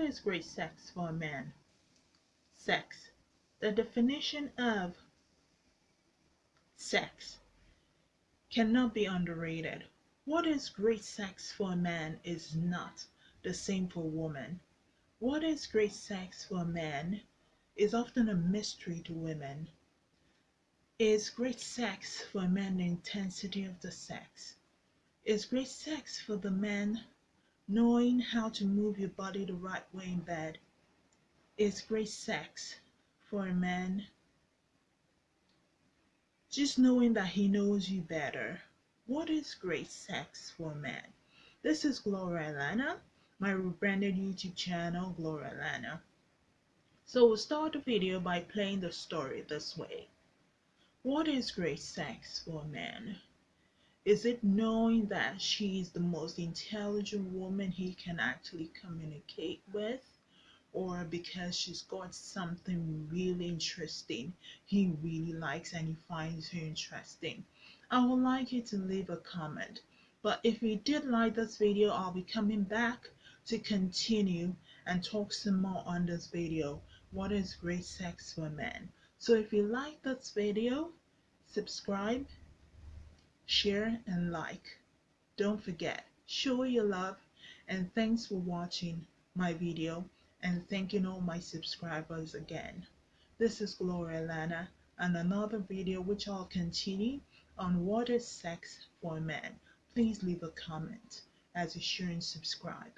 is great sex for a man? Sex. The definition of sex cannot be underrated. What is great sex for a man is not the same for a woman. What is great sex for a man is often a mystery to women. Is great sex for a man the intensity of the sex? Is great sex for the man knowing how to move your body the right way in bed? Is great sex for a man just knowing that he knows you better? What is great sex for a man? This is Gloria Lana, my rebranded YouTube channel, Gloria Lana. So we'll start the video by playing the story this way. What is great sex for a man? Is it knowing that she is the most intelligent woman he can actually communicate with? Or because she's got something really interesting he really likes and he finds her interesting? I would like you to leave a comment. But if you did like this video, I'll be coming back to continue and talk some more on this video. What is great sex for men? So if you like this video, subscribe, share and like. Don't forget, show your love and thanks for watching my video and thanking all my subscribers again. This is Gloria Lana and another video which I'll continue on what is sex for men. Please leave a comment as you share and subscribe.